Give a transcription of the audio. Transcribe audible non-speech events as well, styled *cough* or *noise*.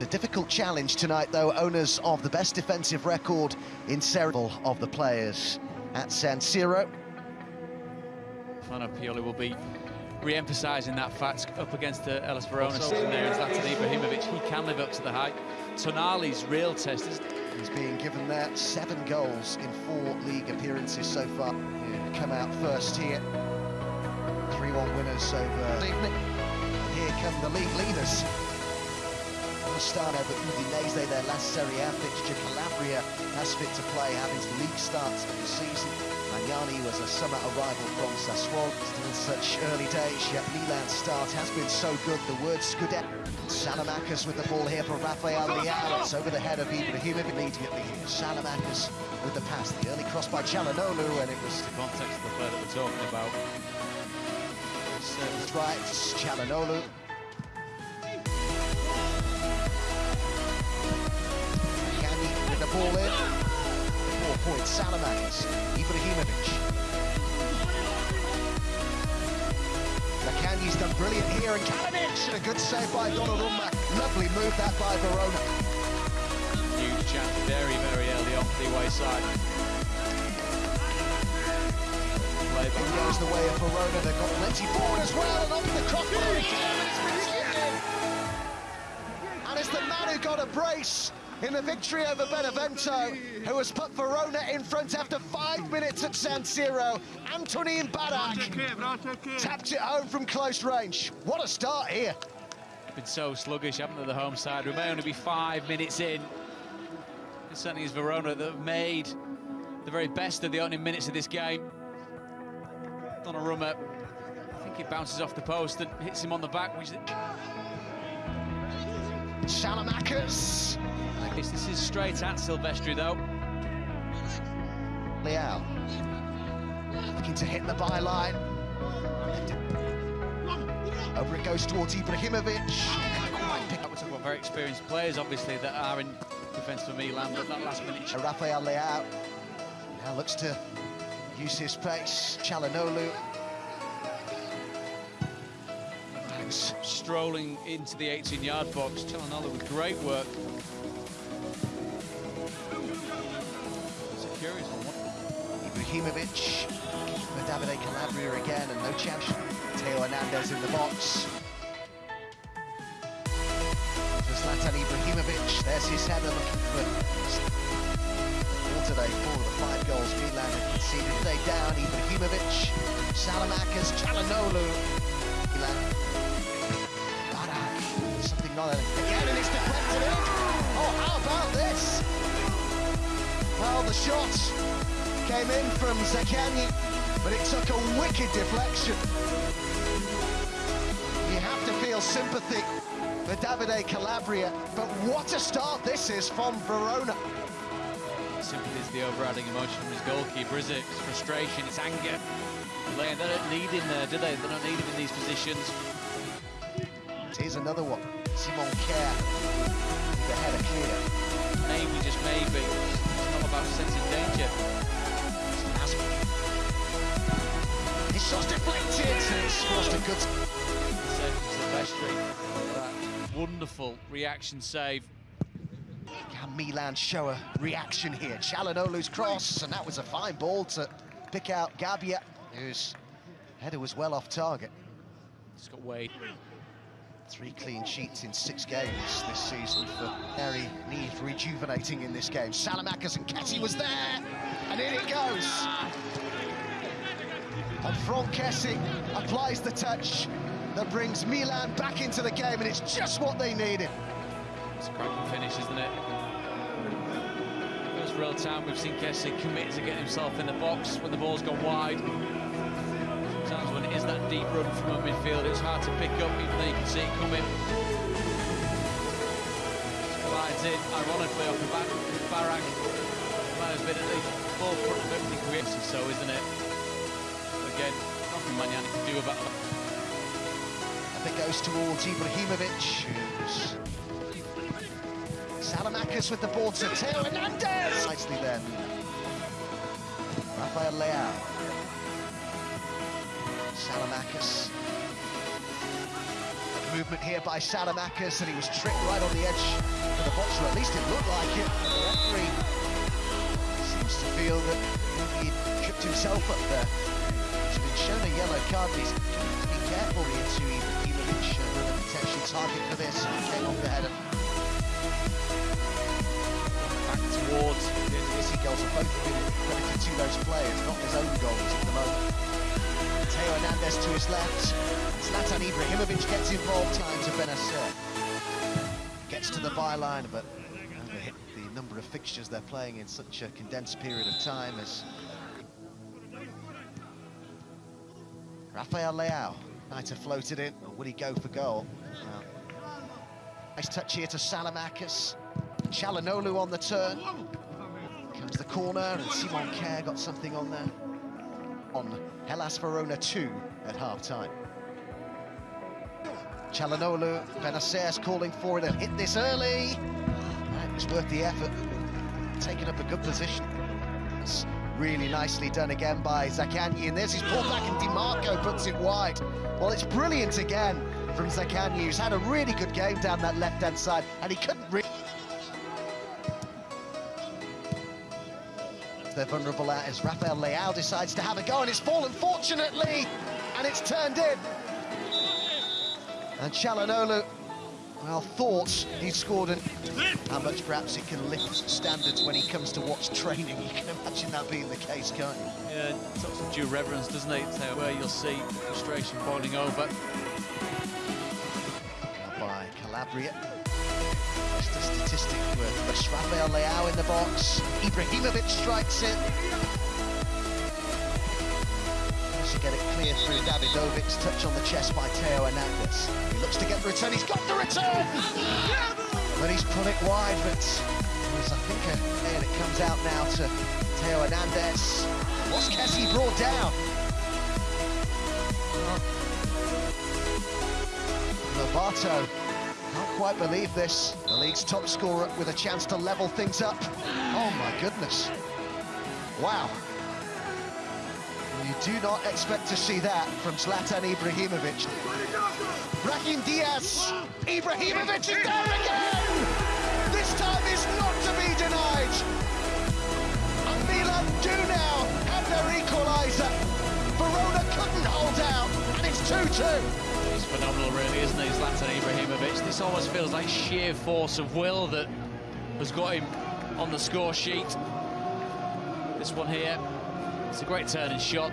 A difficult challenge tonight, though, owners of the best defensive record in several of the players at San Siro. Stefano Pioli will be re-emphasising that fact up against uh, the Hellas Verona sitting there uh, Zlatan Ibrahimovic. He can live up to the hype. Tonali's real test is... He's being given there seven goals in four league appearances so far. Come out first here. 3-1 winners over... Here come the league leaders. Start over Udinese, their last Serie A fixture. Calabria has fit to play, having league starts of the season. Magnani was a summer arrival from Sassuolo. Still such early days, yet Milan's start has been so good. The word Scudetto. Saelemaekers with the ball here for Rafael Leao. It's over the head of Ibrahimovic immediately here. Saelemaekers with the pass. The early cross by Calhanoglu, and it was... The context of the play that we're talking about. That's right, Calhanoglu. Ball in. Four points, Saelemaekers, Ibrahimovic. Lacanyi's done brilliant here, and Kalinic, a good save by Donnarumma. Lovely move that by Verona. Huge chance very, very early on the away side. Play goes the way of Verona, they've got plenty forward as well, and off the crossbar again, it's been And it's the man who got a brace in the victory over Benevento, who has put Verona in front after five minutes at San Siro. Antonin Barak tapped it home from close range. What a start here. Been so sluggish, haven't they, the home side? We may only be five minutes in. It certainly is Verona that have made the very best of the opening minutes of this game. Donnarumma, I think it bounces off the post and hits him on the back, which This is straight at Silvestri, though. Leao. Looking to hit the byline. Over it goes towards Ibrahimovic. About very experienced players, obviously, that are in defence for Milan, but that last minute... Rafael Leao now looks to use his pace. Calhanoglu strolling into the 18-yard box. Calhanoglu with great work. Ibrahimovic for Davide Calabria again, and no chance. Theo Hernandez in the box. For Zlatan Ibrahimovic, there's his header looking for all today, four of the five goals Milan have conceded. They down, Ibrahimovic, Saelemaekers, Calhanoglu. Milan Again, and it's deflected in. Oh, how about this? Well, the shot came in from Zaccagni, but it took a wicked deflection. You have to feel sympathy for Davide Calabria, but what a start this is from Verona. Sympathy is the overriding emotion from his goalkeeper, is it? It's frustration, it's anger. They don't need him uh, there, do they? They don't need him in these positions. Here's another one. Simon Kjær with the header clear. Maybe, just maybe, it's not about sensing danger. His shot's deflected, it's crossed a good... Silvestri, wonderful reaction save. Can Milan show a reaction here? Calhanoglu's cross, and that was a fine ball to pick out Gabbia, whose header was well off target. Got Wade. Three clean sheets in six games this season for Harry Need rejuvenating in this game. Saelemaekers and Kessie was there, and in it goes. And Franck Kessie applies the touch that brings Milan back into the game, and it's just what they needed. It's a cracking finish, isn't it? First real time we've seen Kessie commit to get himself in the box when the ball's gone wide sometimes when it is that deep run from a midfield, it's hard to pick up, even though you can see it coming. Slides in, ironically, off the back of Barak. Might have been at the forefront of everything creates so, isn't it? Again, nothing Magnani can do about that. And it goes towards Ibrahimovic, who's... Saelemaekers with the ball to Theo Hernandez! Nicely then. Rafael Leao. Saelemaekers. movement here by Saelemaekers, and he was tricked right on the edge of the box, or at least it looked like it. The referee seems to feel that he tripped himself up there. Shown a yellow card, to be careful here to Ibrahimovic, another potential target for this. Came off the header. Back towards the His goals have both been credited to those players, not his own goals at the moment. Theo Hernandez to his left. Zlatan Ibrahimovic gets involved, time to Bennacer. Gets to the byline, but the number of fixtures they're playing in such a condensed period of time as Rafael Leao might have floated in, or would he go for goal? Well, nice touch here to Saelemaekers. Calhanoglu on the turn. Comes the corner, and Simon Kjær got something on there. On Hellas Verona 2 at half-time. Calhanoglu, Bennacer's calling for it, and hit this early. It was worth the effort, taking up a good position. Really nicely done again by Zaccagni, and there's his pull back, and DiMarco puts it wide. Well, it's brilliant again from Zaccagni, who's had a really good game down that left-hand side, and he couldn't really... They're vulnerable at as Rafael Leao decides to have a go, and it's fallen fortunately, and it's turned in. And Calhanoglu, well, thought he scored and how much perhaps it can lift standards when he comes to watch training. *laughs* You can imagine that being the case, can't you? Yeah, talks of due reverence, doesn't it? Where uh, you'll see frustration boiling over. By Calabria. Just a statistic worth. Rafael Leao in the box. Ibrahimovic strikes it. To get it clear through Dawidowicz's touch on the chest by Theo Hernandez. He looks to get the return, he's got the return! But he's put it wide, but I think and it comes out now to Theo Hernandez. What's Kessie brought down? Lobato can't quite believe this. The league's top scorer with a chance to level things up. Oh my goodness. Wow. You do not expect to see that from Zlatan Ibrahimovic. Brahim Diaz. Ibrahimovic is there again! This time is not to be denied. And Milan do now have their equaliser. Verona couldn't hold out, and it's 2-2. He's phenomenal, really, isn't he, Zlatan Ibrahimovic? This almost feels like sheer force of will that has got him on the score sheet. This one here, it's a great turning shot.